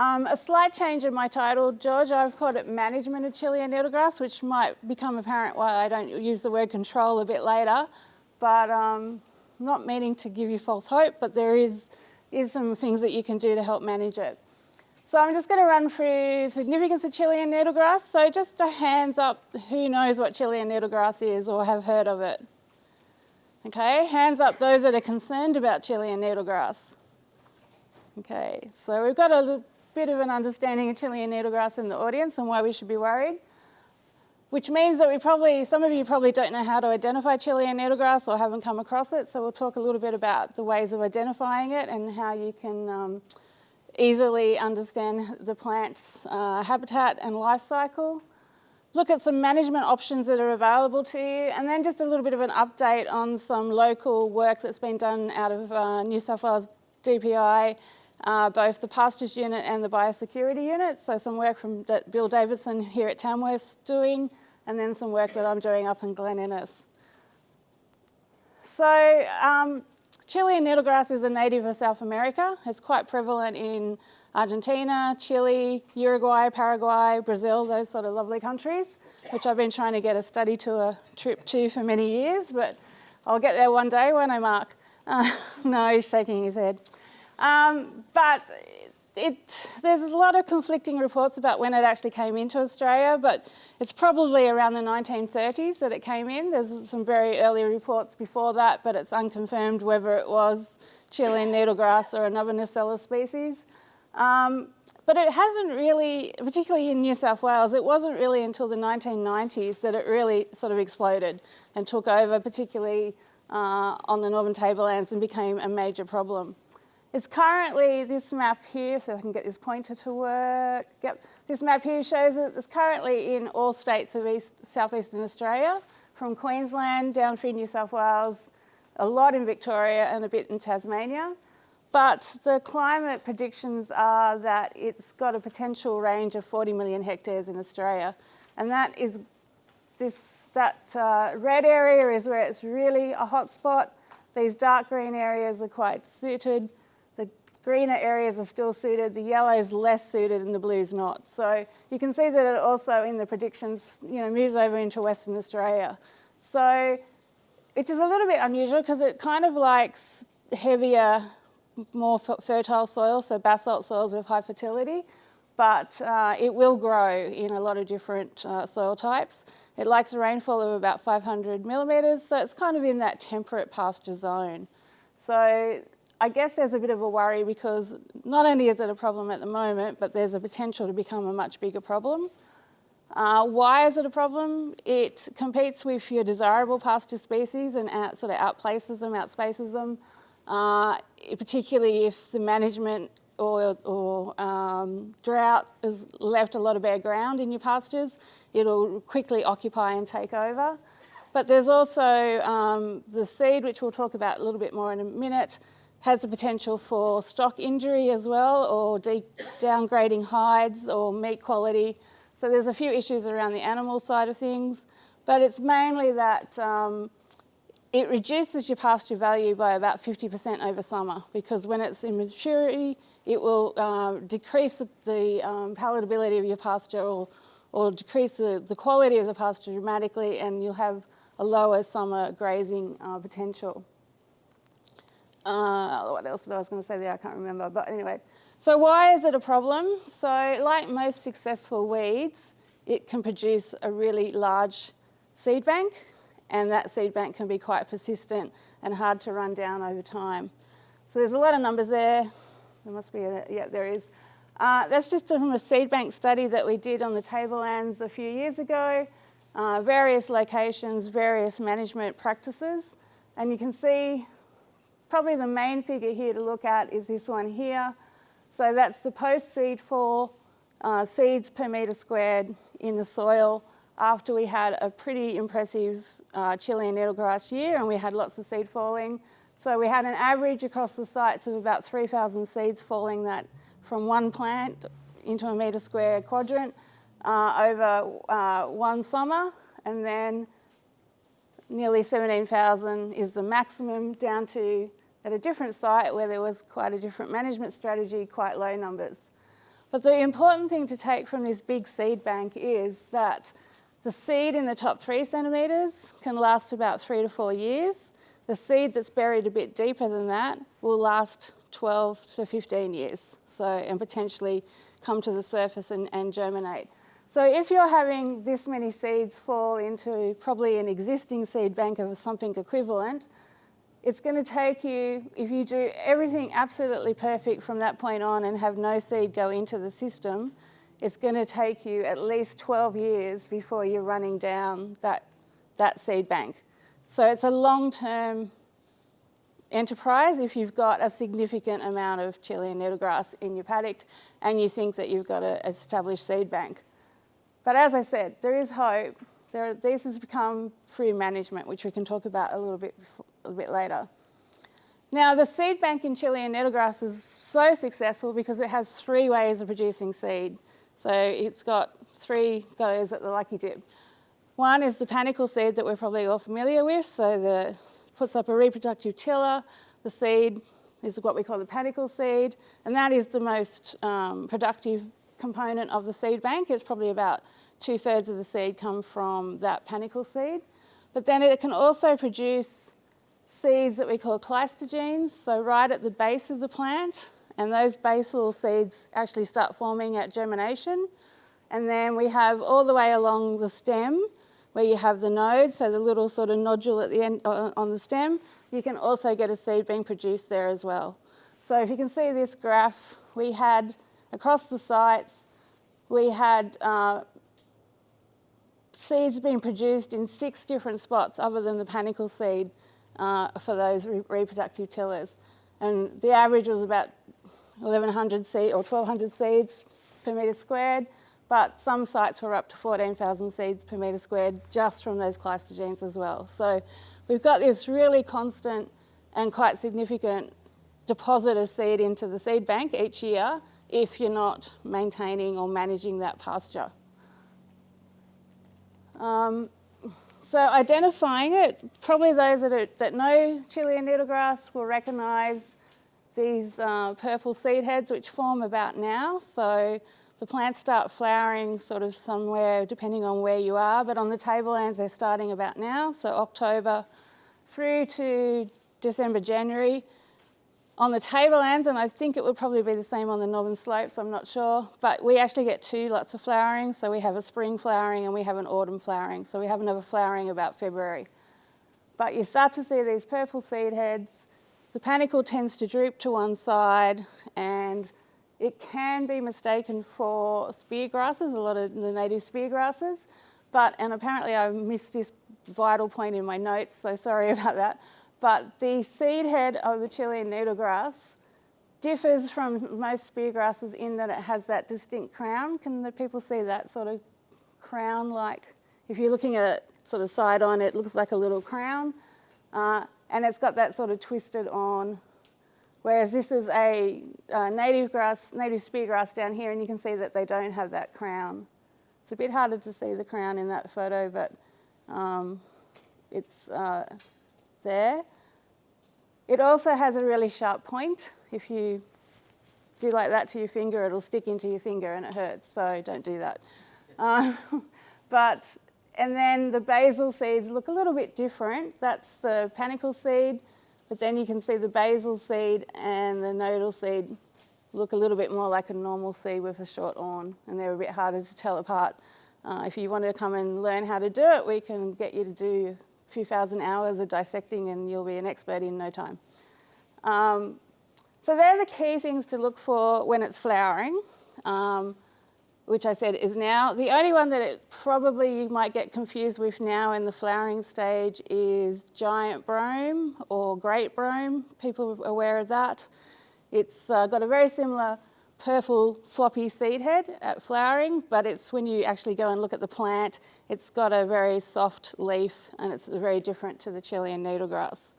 Um, a slight change in my title, George, I've called it Management of Chilean Needlegrass, which might become apparent why I don't use the word control a bit later, but um, not meaning to give you false hope, but there is, is some things that you can do to help manage it. So I'm just going to run through significance of Chilean needlegrass. So just a hands up, who knows what Chilean needlegrass is or have heard of it? Okay, hands up those that are concerned about Chilean needlegrass. Okay, so we've got a bit of an understanding of Chilean needlegrass in the audience and why we should be worried, which means that we probably, some of you probably don't know how to identify Chilean needlegrass or haven't come across it, so we'll talk a little bit about the ways of identifying it and how you can um, easily understand the plant's uh, habitat and life cycle. Look at some management options that are available to you and then just a little bit of an update on some local work that's been done out of uh, New South Wales DPI uh, both the pastures unit and the biosecurity unit. So some work from that Bill Davidson here at Tamworth's doing, and then some work that I'm doing up in Glen Innes. So um, Chilean needlegrass is a native of South America. It's quite prevalent in Argentina, Chile, Uruguay, Paraguay, Brazil, those sort of lovely countries, which I've been trying to get a study tour trip to for many years, but I'll get there one day, won't I, Mark? Uh, no, he's shaking his head. Um, but it, there's a lot of conflicting reports about when it actually came into Australia, but it's probably around the 1930s that it came in. There's some very early reports before that, but it's unconfirmed whether it was Chilean needlegrass or another Nassella species. Um, but it hasn't really, particularly in New South Wales, it wasn't really until the 1990s that it really sort of exploded and took over, particularly uh, on the northern tablelands and became a major problem. It's currently this map here, so I can get this pointer to work. Yep, this map here shows that it's currently in all states of East, southeastern Australia, from Queensland down through New South Wales, a lot in Victoria and a bit in Tasmania. But the climate predictions are that it's got a potential range of 40 million hectares in Australia. And that is this, that uh, red area is where it's really a hot spot. These dark green areas are quite suited greener areas are still suited, the yellow is less suited and the blue is not. So you can see that it also in the predictions, you know, moves over into Western Australia. So which is a little bit unusual because it kind of likes heavier, more fertile soil, so basalt soils with high fertility, but uh, it will grow in a lot of different uh, soil types. It likes a rainfall of about 500 millimetres, so it's kind of in that temperate pasture zone. So I guess there's a bit of a worry because not only is it a problem at the moment, but there's a potential to become a much bigger problem. Uh, why is it a problem? It competes with your desirable pasture species and out, sort of outplaces them, outspaces them, uh, particularly if the management or, or um, drought has left a lot of bare ground in your pastures, it'll quickly occupy and take over. But there's also um, the seed, which we'll talk about a little bit more in a minute, has the potential for stock injury as well or downgrading hides or meat quality. So there's a few issues around the animal side of things, but it's mainly that um, it reduces your pasture value by about 50% over summer because when it's in maturity, it will uh, decrease the um, palatability of your pasture or, or decrease the, the quality of the pasture dramatically and you'll have a lower summer grazing uh, potential. Uh, what else did I was going to say there? I can't remember. But anyway, so why is it a problem? So like most successful weeds, it can produce a really large seed bank and that seed bank can be quite persistent and hard to run down over time. So there's a lot of numbers there. There must be a, yeah, there is. Uh, that's just from a seed bank study that we did on the tablelands a few years ago. Uh, various locations, various management practices. And you can see Probably the main figure here to look at is this one here. So that's the post-seed fall uh, seeds per metre squared in the soil after we had a pretty impressive uh, Chilean needlegrass year and we had lots of seed falling. So we had an average across the sites of about 3,000 seeds falling that from one plant into a metre square quadrant uh, over uh, one summer and then nearly 17,000 is the maximum down to at a different site where there was quite a different management strategy, quite low numbers. But the important thing to take from this big seed bank is that the seed in the top three centimetres can last about three to four years. The seed that's buried a bit deeper than that will last 12 to 15 years, so and potentially come to the surface and, and germinate. So if you're having this many seeds fall into probably an existing seed bank of something equivalent, it's going to take you, if you do everything absolutely perfect from that point on and have no seed go into the system, it's going to take you at least 12 years before you're running down that, that seed bank. So it's a long-term enterprise if you've got a significant amount of Chilean needlegrass in your paddock and you think that you've got an established seed bank. But as I said, there is hope. There, this has become free management, which we can talk about a little bit a bit later. Now, the seed bank in Chilean needlegrass is so successful because it has three ways of producing seed. So it's got three goes at the lucky dip. One is the panicle seed that we're probably all familiar with. So the puts up a reproductive tiller. The seed is what we call the panicle seed, and that is the most um, productive component of the seed bank. It's probably about two thirds of the seed come from that panicle seed. But then it can also produce seeds that we call cleistogenes, so right at the base of the plant, and those basal seeds actually start forming at germination. And then we have all the way along the stem where you have the node, so the little sort of nodule at the end uh, on the stem, you can also get a seed being produced there as well. So if you can see this graph, we had across the sites, we had uh, seeds being produced in six different spots other than the panicle seed uh, for those re reproductive tillers. And the average was about 1,100 seed or 1,200 seeds per metre squared, but some sites were up to 14,000 seeds per metre squared just from those cleistogenes as well. So we've got this really constant and quite significant deposit of seed into the seed bank each year if you're not maintaining or managing that pasture. Um, so identifying it, probably those that, are, that know Chilean needlegrass will recognise these uh, purple seed heads which form about now. So the plants start flowering sort of somewhere depending on where you are, but on the tablelands they're starting about now, so October through to December, January. On the tablelands, and I think it would probably be the same on the northern slopes, I'm not sure, but we actually get two lots of flowering. So we have a spring flowering and we have an autumn flowering. So we have another flowering about February. But you start to see these purple seed heads. The panicle tends to droop to one side and it can be mistaken for spear grasses, a lot of the native spear grasses. But, and apparently I missed this vital point in my notes, so sorry about that. But the seed head of the Chilean needlegrass differs from most spear grasses in that it has that distinct crown. Can the people see that sort of crown-like? If you're looking at it sort of side on, it looks like a little crown. Uh, and it's got that sort of twisted on, whereas this is a uh, native grass, native spear grass down here, and you can see that they don't have that crown. It's a bit harder to see the crown in that photo, but um, it's uh, there. It also has a really sharp point. If you do like that to your finger, it'll stick into your finger and it hurts, so don't do that. Um, but, and then the basal seeds look a little bit different. That's the panicle seed, but then you can see the basal seed and the nodal seed look a little bit more like a normal seed with a short awn, and they're a bit harder to tell apart. Uh, if you want to come and learn how to do it, we can get you to do few thousand hours of dissecting and you'll be an expert in no time. Um, so they're the key things to look for when it's flowering, um, which I said is now. The only one that it probably you might get confused with now in the flowering stage is giant brome or great brome. People are aware of that. It's uh, got a very similar purple floppy seed head at flowering, but it's when you actually go and look at the plant, it's got a very soft leaf and it's very different to the Chilean needlegrass.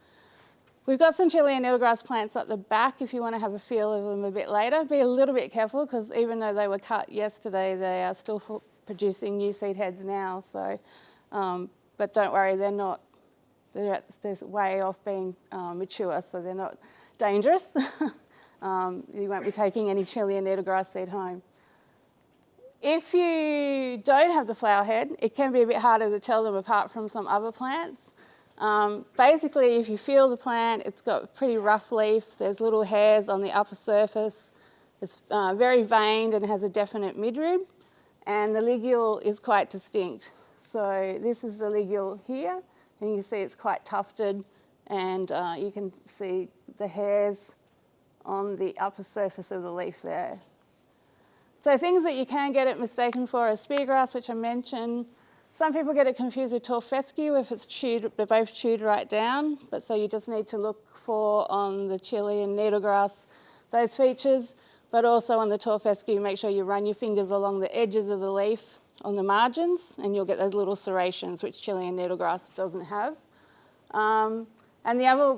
We've got some Chilean needlegrass plants at the back if you want to have a feel of them a bit later. Be a little bit careful because even though they were cut yesterday, they are still producing new seed heads now. So, um, but don't worry, they're not, they're, they're way off being um, mature, so they're not dangerous. Um, you won't be taking any Chilean needlegrass seed home. If you don't have the flower head, it can be a bit harder to tell them apart from some other plants. Um, basically, if you feel the plant, it's got pretty rough leaf. There's little hairs on the upper surface. It's uh, very veined and has a definite midrib. And the ligule is quite distinct. So this is the ligule here. And you see it's quite tufted. And uh, you can see the hairs on the upper surface of the leaf there. So things that you can get it mistaken for are speargrass, which I mentioned. Some people get it confused with tall fescue if it's chewed, they're both chewed right down. But so you just need to look for on the chili Chilean needlegrass those features, but also on the tall fescue, make sure you run your fingers along the edges of the leaf on the margins and you'll get those little serrations, which chili Chilean needlegrass doesn't have. Um, and the other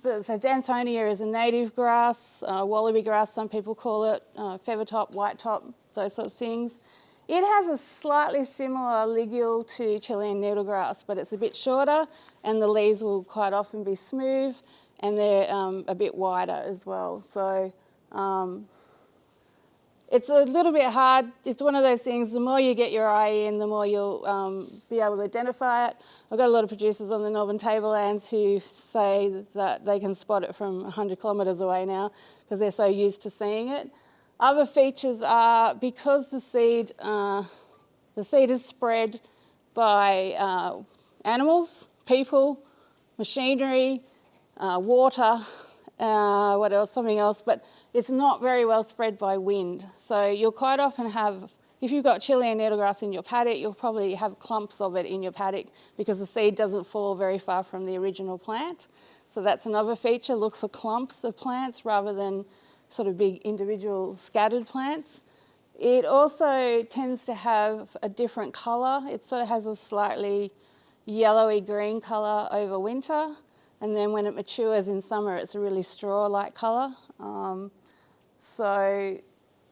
so Danthonia is a native grass, uh, wallaby grass some people call it, uh, feather top, white top, those sorts of things. It has a slightly similar ligule to Chilean needlegrass, but it's a bit shorter and the leaves will quite often be smooth and they're um, a bit wider as well. So um, it's a little bit hard. It's one of those things, the more you get your eye in, the more you'll um, be able to identify it. I've got a lot of producers on the Northern Tablelands who say that they can spot it from 100 kilometres away now because they're so used to seeing it. Other features are because the seed, uh, the seed is spread by uh, animals, people, machinery, uh, water, uh, what else, something else, but it's not very well spread by wind. So you'll quite often have, if you've got Chilean needlegrass in your paddock, you'll probably have clumps of it in your paddock because the seed doesn't fall very far from the original plant. So that's another feature, look for clumps of plants rather than sort of big individual scattered plants. It also tends to have a different colour. It sort of has a slightly yellowy green colour over winter. And then when it matures in summer, it's a really straw-like colour. Um, so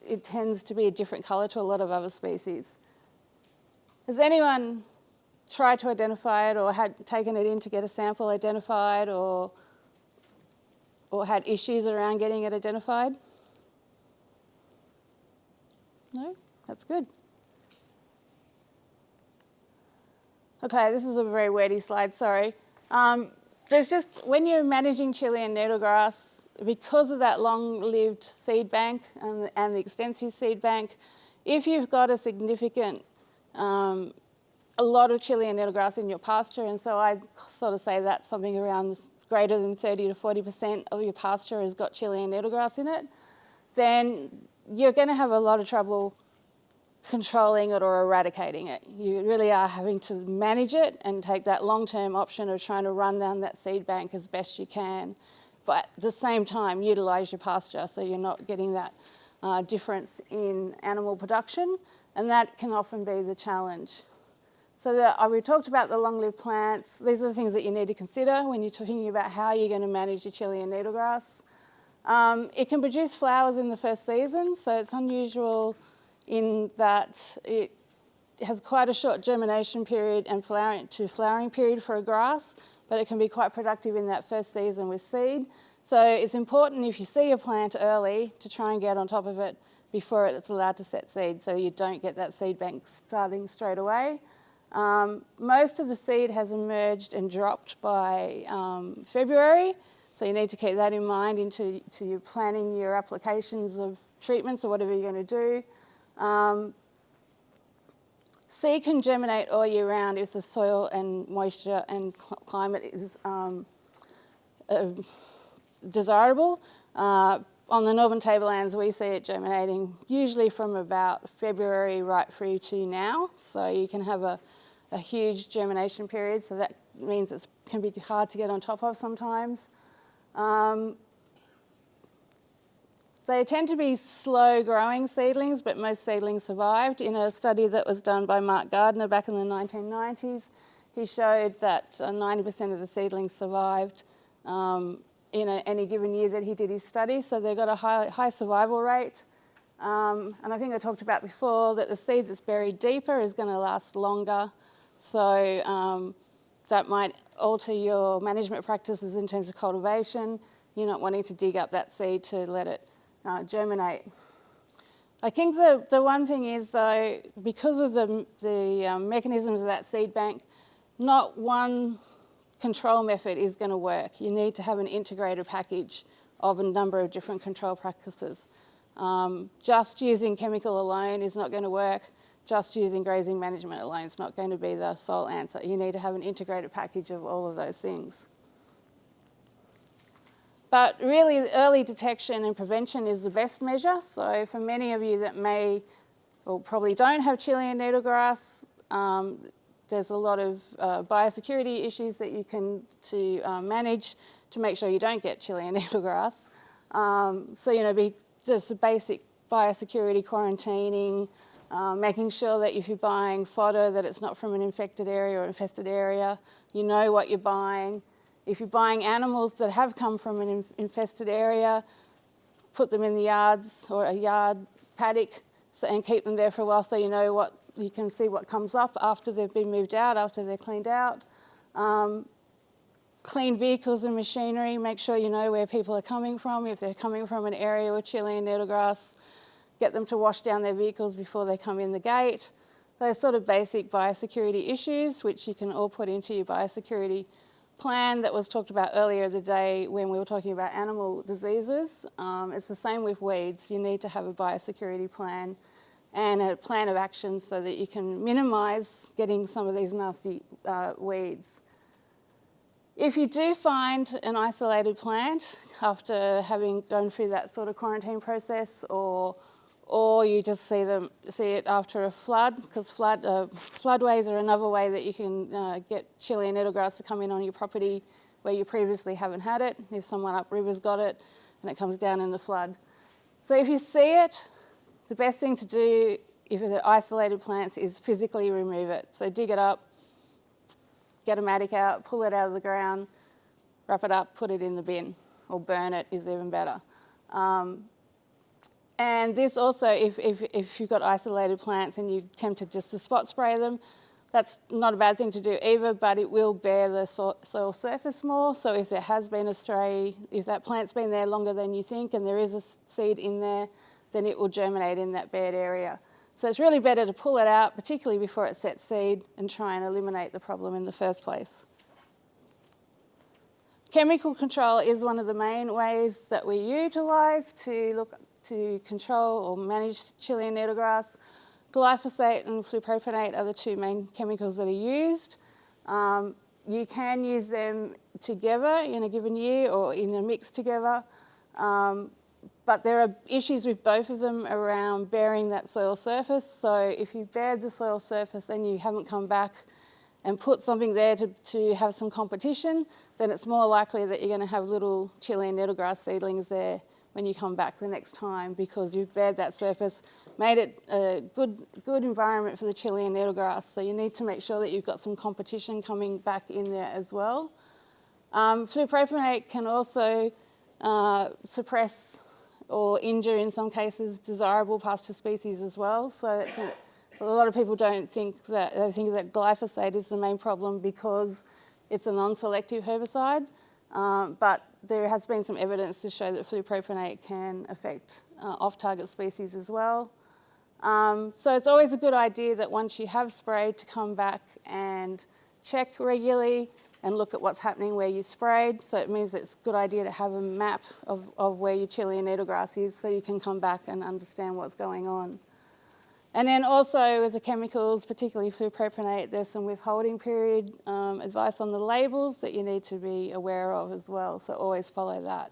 it tends to be a different colour to a lot of other species. Has anyone tried to identify it or had taken it in to get a sample identified or, or had issues around getting it identified? No? That's good. Okay, this is a very wordy slide, sorry. Um, there's just, when you're managing chili Chilean needlegrass, because of that long-lived seed bank and, and, the extensive seed bank, if you've got a significant, um, a lot of chili Chilean needlegrass in your pasture, and so I sort of say that's something around greater than 30 to 40% of your pasture has got chili Chilean needlegrass in it, then you're going to have a lot of trouble controlling it or eradicating it. You really are having to manage it and take that long-term option of trying to run down that seed bank as best you can but at the same time utilise your pasture so you're not getting that uh, difference in animal production and that can often be the challenge. So the, uh, we talked about the long-lived plants. These are the things that you need to consider when you're talking about how you're going to manage your Chilean needlegrass. Um, it can produce flowers in the first season, so it's unusual in that it has quite a short germination period and flowering to flowering period for a grass, but it can be quite productive in that first season with seed. So it's important if you see a plant early to try and get on top of it before it's allowed to set seed so you don't get that seed bank starting straight away. Um, most of the seed has emerged and dropped by um, February, so you need to keep that in mind into to your planning your applications of treatments or whatever you're going to do. Um, Seed can germinate all year round if the soil and moisture and climate is um, uh, desirable. Uh, on the northern tablelands, we see it germinating usually from about February right through to now. So you can have a, a huge germination period. So that means it can be hard to get on top of sometimes. Um, they tend to be slow growing seedlings, but most seedlings survived. In a study that was done by Mark Gardner back in the 1990s, he showed that 90% uh, of the seedlings survived um, in a, any given year that he did his study. So they've got a high, high survival rate. Um, and I think I talked about before that the seed that's buried deeper is going to last longer. So um, that might alter your management practices in terms of cultivation. You're not wanting to dig up that seed to let it uh, germinate. I think the, the one thing is though, because of the, the um, mechanisms of that seed bank, not one control method is going to work. You need to have an integrated package of a number of different control practices. Um, just using chemical alone is not going to work. Just using grazing management alone is not going to be the sole answer. You need to have an integrated package of all of those things. But really, early detection and prevention is the best measure. So for many of you that may, or probably don't have Chilean needlegrass, um, there's a lot of uh, biosecurity issues that you can to uh, manage to make sure you don't get Chilean needlegrass. Um, so, you know, be just basic biosecurity quarantining, uh, making sure that if you're buying fodder that it's not from an infected area or infested area, you know what you're buying. If you're buying animals that have come from an infested area, put them in the yards or a yard paddock so, and keep them there for a while so you know what, you can see what comes up after they've been moved out, after they're cleaned out. Um, clean vehicles and machinery, make sure you know where people are coming from. If they're coming from an area with Chilean needlegrass, get them to wash down their vehicles before they come in the gate. Those sort of basic biosecurity issues, which you can all put into your biosecurity plan that was talked about earlier the day when we were talking about animal diseases. Um, it's the same with weeds. You need to have a biosecurity plan and a plan of action so that you can minimise getting some of these nasty uh, weeds. If you do find an isolated plant after having gone through that sort of quarantine process or or you just see them see it after a flood because flood uh, floodways are another way that you can uh, get Chilean needlegrass to come in on your property where you previously haven't had it. If someone upriver's got it and it comes down in the flood. So if you see it, the best thing to do if it's isolated plants is physically remove it. So dig it up, get a mattock out, pull it out of the ground, wrap it up, put it in the bin, or burn it is even better. Um, and this also, if, if, if you've got isolated plants and you're tempted just to spot spray them, that's not a bad thing to do either, but it will bear the so soil surface more. So if there has been a stray, if that plant's been there longer than you think and there is a seed in there, then it will germinate in that bad area. So it's really better to pull it out, particularly before it sets seed, and try and eliminate the problem in the first place. Chemical control is one of the main ways that we utilise to look to control or manage Chilean needlegrass. Glyphosate and flupropanate are the two main chemicals that are used. Um, you can use them together in a given year or in a mix together, um, but there are issues with both of them around bearing that soil surface. So if you bared the soil surface and you haven't come back and put something there to, to have some competition, then it's more likely that you're going to have little Chilean needlegrass seedlings there when you come back the next time because you've bared that surface, made it a good, good environment for the Chilean needlegrass. So you need to make sure that you've got some competition coming back in there as well. Um, can also uh, suppress or injure in some cases desirable pasture species as well. So a, a lot of people don't think that, they think that glyphosate is the main problem because it's a non-selective herbicide. Um, but there has been some evidence to show that flupropanate can affect uh, off-target species as well. Um, so it's always a good idea that once you have sprayed to come back and check regularly and look at what's happening where you sprayed. So it means it's a good idea to have a map of, of where your Chilean needlegrass is so you can come back and understand what's going on. And then also with the chemicals, particularly flupropanate, there's some withholding period um, advice on the labels that you need to be aware of as well, so always follow that.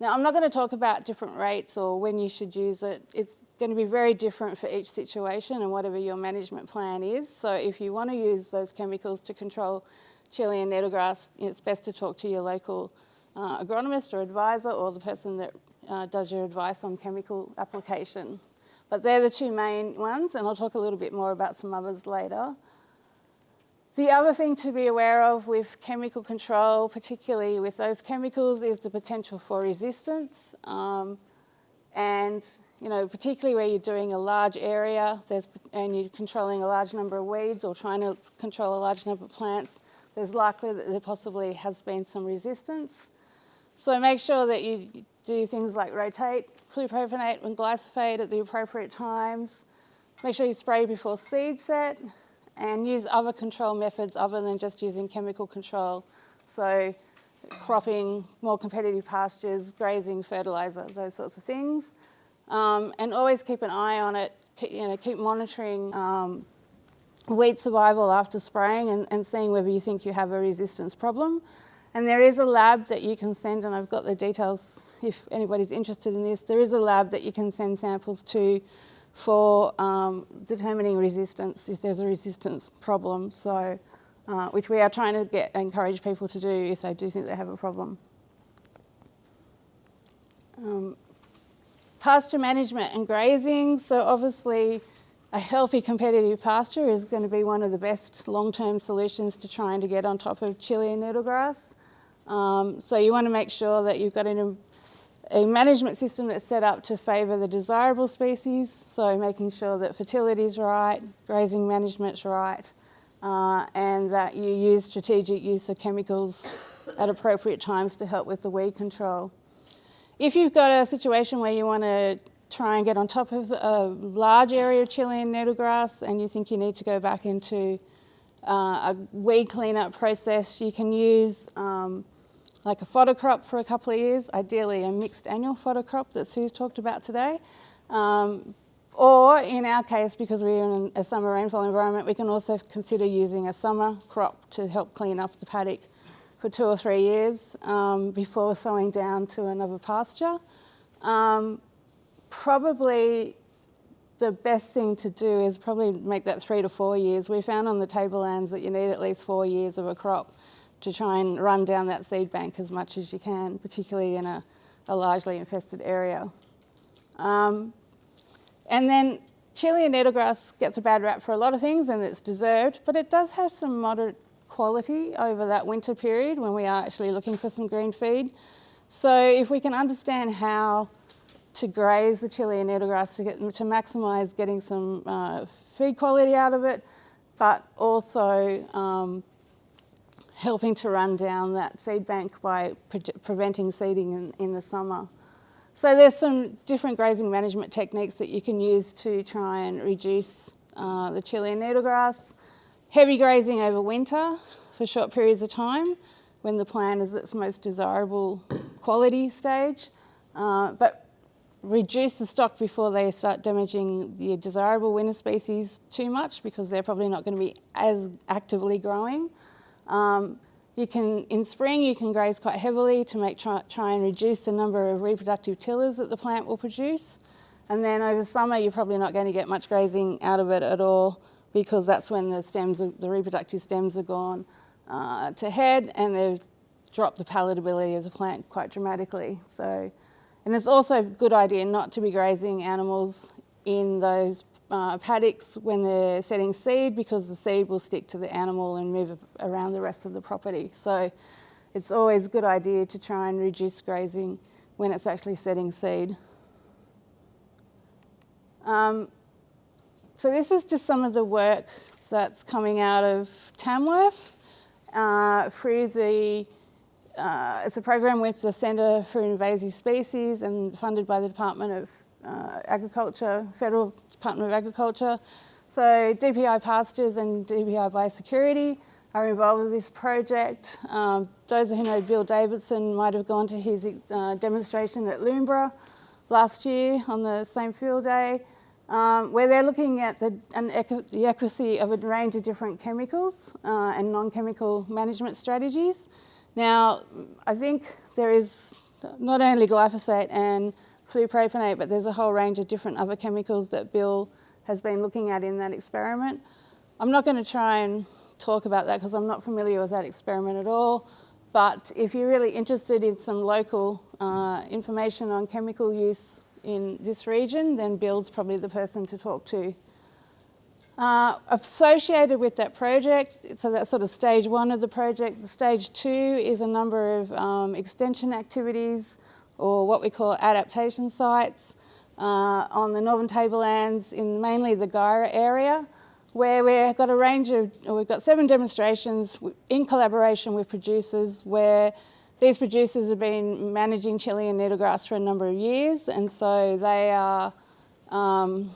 Now I'm not going to talk about different rates or when you should use it. It's going to be very different for each situation and whatever your management plan is. So if you want to use those chemicals to control Chilean needlegrass, it's best to talk to your local uh, agronomist or advisor or the person that uh, does your advice on chemical application. But they're the two main ones, and I'll talk a little bit more about some others later. The other thing to be aware of with chemical control, particularly with those chemicals, is the potential for resistance. Um, and, you know, particularly where you're doing a large area there's, and you're controlling a large number of weeds or trying to control a large number of plants, there's likely that there possibly has been some resistance. So make sure that you do things like rotate flupropanate and glyphosate at the appropriate times. Make sure you spray before seed set and use other control methods other than just using chemical control. So cropping, more competitive pastures, grazing, fertiliser, those sorts of things. Um, and always keep an eye on it, you know, keep monitoring um, weed survival after spraying and, and seeing whether you think you have a resistance problem. And there is a lab that you can send, and I've got the details if anybody's interested in this, there is a lab that you can send samples to for um, determining resistance, if there's a resistance problem, so, uh, which we are trying to get encourage people to do if they do think they have a problem. Um, pasture management and grazing, so obviously a healthy competitive pasture is going to be one of the best long-term solutions to trying to get on top of Chilean needlegrass. Um, so you want to make sure that you've got an, a management system that's set up to favour the desirable species, so making sure that fertility is right, grazing management's right, uh, and that you use strategic use of chemicals at appropriate times to help with the weed control. If you've got a situation where you want to try and get on top of a large area of Chilean needlegrass and you think you need to go back into uh, a weed cleanup process, you can use um, like a fodder crop for a couple of years, ideally a mixed annual fodder crop that Sue's talked about today. Um, or in our case, because we're in a summer rainfall environment, we can also consider using a summer crop to help clean up the paddock for two or three years um, before sowing down to another pasture. Um, probably the best thing to do is probably make that three to four years. We found on the tablelands that you need at least four years of a crop to try and run down that seed bank as much as you can, particularly in a, a largely infested area. Um, and then Chilean needlegrass gets a bad rap for a lot of things and it's deserved, but it does have some moderate quality over that winter period when we are actually looking for some green feed. So if we can understand how to graze the Chilean needlegrass to, get, to maximise getting some uh, feed quality out of it, but also um, helping to run down that seed bank by pre preventing seeding in, in, the summer. So there's some different grazing management techniques that you can use to try and reduce uh, the Chilean needlegrass. Heavy grazing over winter for short periods of time when the plant is at its most desirable quality stage, uh, but reduce the stock before they start damaging the desirable winter species too much because they're probably not going to be as actively growing. Um, you can, in spring, you can graze quite heavily to make try, try and reduce the number of reproductive tillers that the plant will produce. And then over summer, you're probably not going to get much grazing out of it at all because that's when the stems, the reproductive stems are gone uh, to head and they've dropped the palatability of the plant quite dramatically. So, and it's also a good idea not to be grazing animals in those uh, paddocks when they're setting seed because the seed will stick to the animal and move around the rest of the property. So it's always a good idea to try and reduce grazing when it's actually setting seed. Um, so this is just some of the work that's coming out of Tamworth uh, through the, uh, it's a program with the Centre for Invasive Species and funded by the Department of uh, Agriculture, Federal Department of Agriculture. So DPI Pastures and DPI Biosecurity are involved with this project. Um, those who know Bill Davidson might have gone to his uh, demonstration at Loomberah last year on the same field day, um, where they're looking at the, the accuracy of a range of different chemicals uh, and non-chemical management strategies. Now, I think there is not only glyphosate and flupropanate, but there's a whole range of different other chemicals that Bill has been looking at in that experiment. I'm not going to try and talk about that because I'm not familiar with that experiment at all. But if you're really interested in some local uh, information on chemical use in this region, then Bill's probably the person to talk to. Uh, associated with that project, so that's sort of stage one of the project. Stage two is a number of um, extension activities or what we call adaptation sites uh, on the northern tablelands in mainly the Guyra area where we've got a range of, we've got seven demonstrations in collaboration with producers where these producers have been managing Chilean needlegrass for a number of years and so they are, um,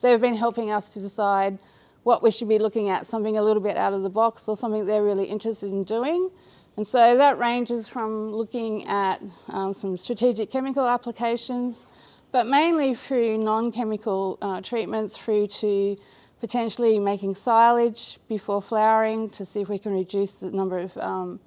they've been helping us to decide what we should be looking at, something a little bit out of the box or something they're really interested in doing. And so that ranges from looking at um, some strategic chemical applications, but mainly through non-chemical uh, treatments through to potentially making silage before flowering to see if we can reduce the number of, um,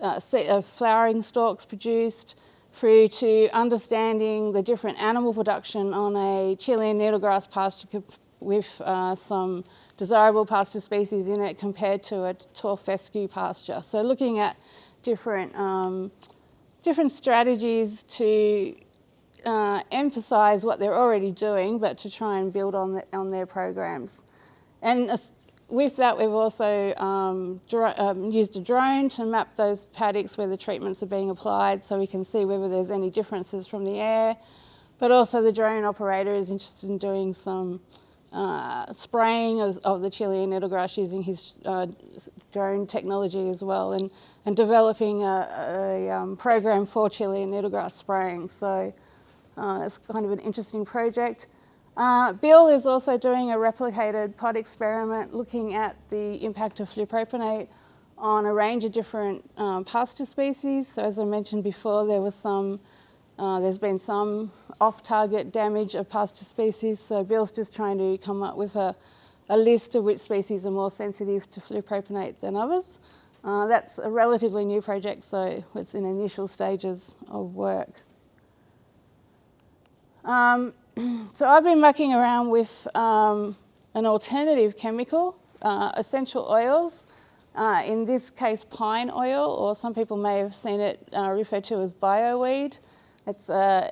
uh, of flowering stalks produced, through to understanding the different animal production on a Chilean needlegrass pasture with uh, some desirable pasture species in it compared to a tall fescue pasture. So looking at different, um, different strategies to uh, emphasise what they're already doing, but to try and build on, the, on their programs. And uh, with that, we've also um, um, used a drone to map those paddocks where the treatments are being applied so we can see whether there's any differences from the air. But also the drone operator is interested in doing some uh, spraying of, of, the Chilean needlegrass using his uh, drone technology as well and, and developing a, a um, program for Chilean needlegrass spraying. So uh, it's kind of an interesting project. Uh, Bill is also doing a replicated pod experiment looking at the impact of flupropanate on a range of different um, pasture species. So as I mentioned before, there was some uh, there's been some off-target damage of pasture species, so Bill's just trying to come up with a, a list of which species are more sensitive to flupropanate than others. Uh, that's a relatively new project, so it's in initial stages of work. Um, so I've been mucking around with um, an alternative chemical, uh, essential oils, uh, in this case pine oil, or some people may have seen it uh, referred to as bioweed. It's, uh,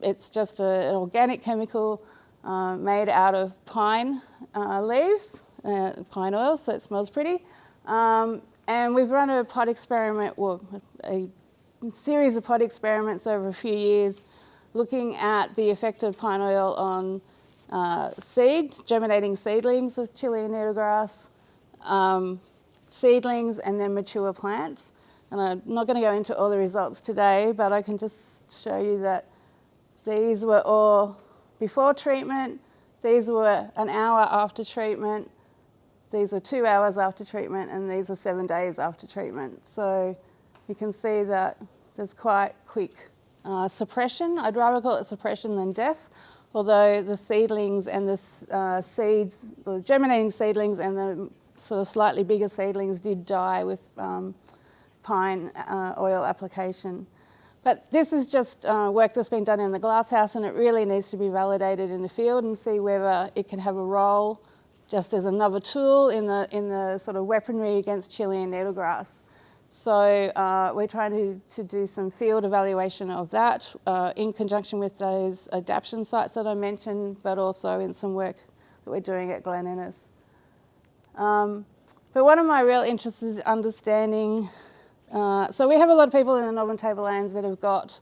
it's just a, an organic chemical uh, made out of pine uh, leaves, uh, pine oil, so it smells pretty. Um, and we've run a pod experiment, well, a series of pod experiments over a few years looking at the effect of pine oil on uh, seed, germinating seedlings of Chilean needlegrass, um, seedlings and then mature plants. And I'm not going to go into all the results today, but I can just show you that these were all before treatment, these were an hour after treatment, these were two hours after treatment, and these were seven days after treatment. So you can see that there's quite quick uh, suppression. I'd rather call it suppression than death, although the seedlings and the uh, seeds, the germinating seedlings and the sort of slightly bigger seedlings did die with um, pine uh, oil application. But this is just uh, work that's been done in the glasshouse and it really needs to be validated in the field and see whether it can have a role just as another tool in the, in the sort of weaponry against Chilean needlegrass. So uh, we're trying to, to do some field evaluation of that uh, in conjunction with those adaptation sites that I mentioned, but also in some work that we're doing at Glen Innes. Um, but one of my real interests is understanding uh, so we have a lot of people in the Northern Tablelands that have got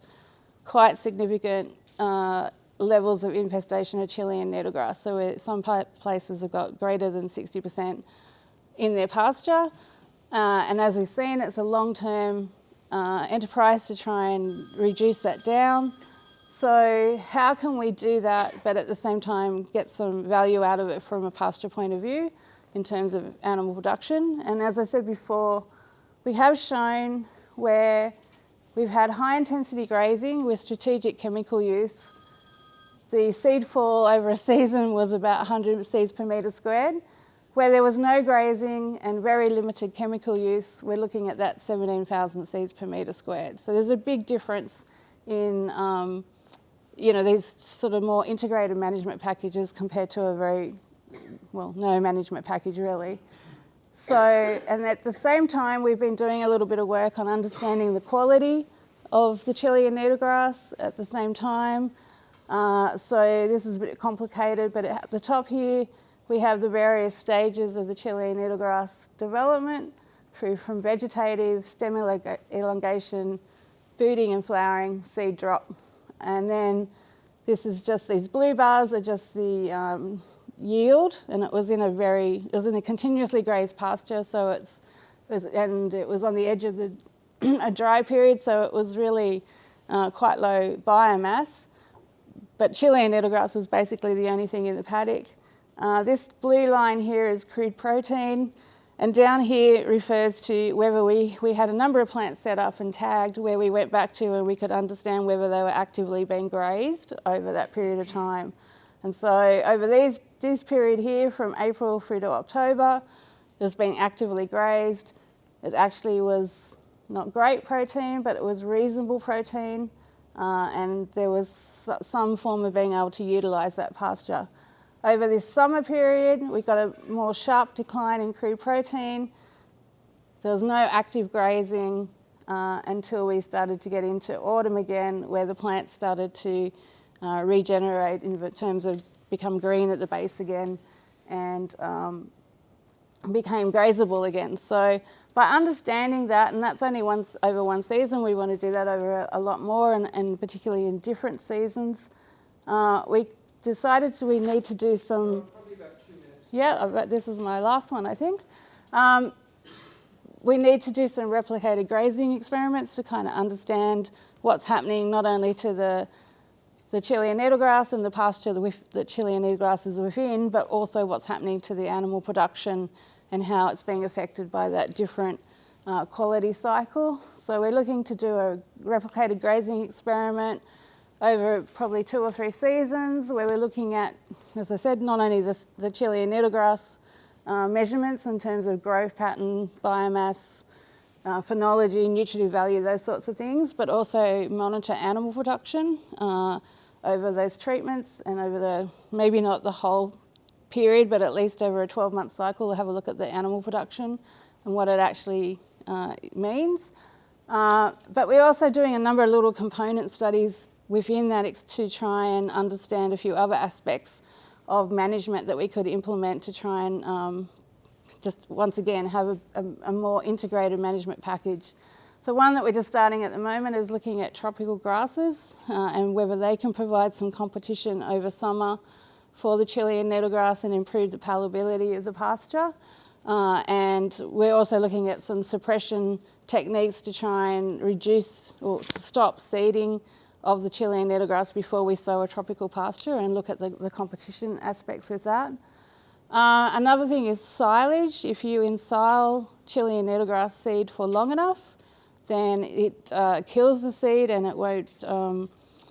quite significant uh, levels of infestation of Chilean needlegrass. So some places have got greater than 60% in their pasture. Uh, and as we've seen, it's a long-term uh, enterprise to try and reduce that down. So how can we do that, but at the same time get some value out of it from a pasture point of view in terms of animal production? And as I said before, we have shown where we've had high intensity grazing with strategic chemical use. The seed fall over a season was about 100 seeds per metre squared. Where there was no grazing and very limited chemical use, we're looking at that 17,000 seeds per metre squared. So there's a big difference in um, you know, these sort of more integrated management packages compared to a very, well, no management package really. So, and at the same time, we've been doing a little bit of work on understanding the quality of the Chilean needlegrass at the same time. Uh, so this is a bit complicated, but at the top here, we have the various stages of the Chilean needlegrass development through from vegetative, stem elongation, booting and flowering, seed drop. And then this is just, these blue bars are just the um, yield and it was in a very, it was in a continuously grazed pasture so it's, and it was on the edge of the a dry period, so it was really uh, quite low biomass. But Chilean needlegrass was basically the only thing in the paddock. Uh, this blue line here is crude protein. And down here refers to whether we, we had a number of plants set up and tagged where we went back to and we could understand whether they were actively being grazed over that period of time. And so over these, this period here from April through to October, it was being actively grazed. It actually was not great protein, but it was reasonable protein. Uh, and there was some form of being able to utilise that pasture. Over this summer period, we got a more sharp decline in crude protein. There was no active grazing uh, until we started to get into autumn again, where the plants started to uh, regenerate in terms of become green at the base again and um, became grazable again. So by understanding that, and that's only once over one season, we want to do that over a, a lot more and, and, particularly in different seasons, uh, we decided we need to do some... Yeah, this is my last one, I think. Um, we need to do some replicated grazing experiments to kind of understand what's happening not only to the, the Chilean needlegrass and the pasture that Chilean needlegrass is within, but also what's happening to the animal production and how it's being affected by that different uh, quality cycle. So we're looking to do a replicated grazing experiment over probably two or three seasons where we're looking at, as I said, not only the, the Chilean needlegrass uh, measurements in terms of growth pattern, biomass, uh, phenology, nutritive value, those sorts of things, but also monitor animal production uh, over those treatments and over the, maybe not the whole period, but at least over a 12 month cycle, we'll have a look at the animal production and what it actually uh, means. Uh, but we're also doing a number of little component studies within that to try and understand a few other aspects of management that we could implement to try and um, just once again have a, a, a, more integrated management package. So one that we're just starting at the moment is looking at tropical grasses uh, and whether they can provide some competition over summer for the Chilean needlegrass and improve the palatability of the pasture. Uh, and we're also looking at some suppression techniques to try and reduce or to stop seeding of the Chilean needlegrass before we sow a tropical pasture and look at the, the competition aspects with that. Uh, another thing is silage. If you ensile Chilean needlegrass seed for long enough, then it uh, kills the seed and it won't, um,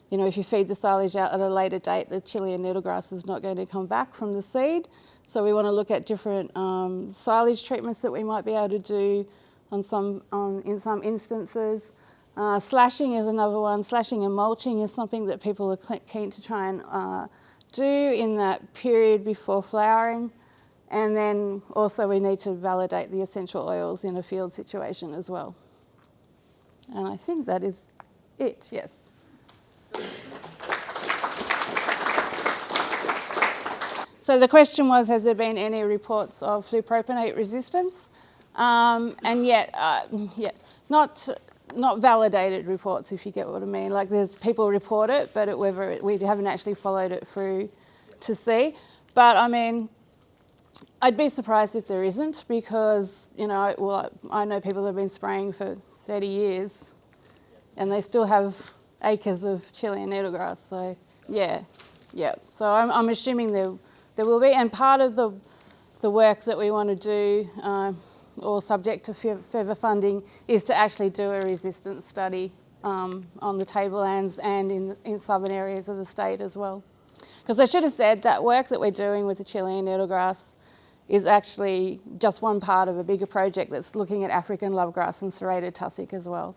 you know, if you feed the silage out at a later date, the Chilean needlegrass is not going to come back from the seed. So we want to look at different um, silage treatments that we might be able to do on some, on, in some instances. Uh, slashing is another one. Slashing and mulching is something that people are keen to try and uh, do in that period before flowering. And then also we need to validate the essential oils in a field situation as well. And I think that is it, yes. So the question was, has there been any reports of flupropanate resistance? Um, and yet, uh, yet not not validated reports, if you get what I mean. Like there's people report it, but it, whether it, we haven't actually followed it through to see. But I mean, I'd be surprised if there isn't because, you know, well, I know people that have been spraying for 30 years and they still have acres of Chilean needlegrass. So yeah, yeah. So I'm, I'm assuming there, there will be. And part of the, the work that we want to do, uh, or subject to further funding is to actually do a resistance study um, on the tablelands and in, in southern areas of the state as well. Because I should have said that work that we're doing with the Chilean needlegrass is actually just one part of a bigger project that's looking at African lovegrass and serrated tussock as well.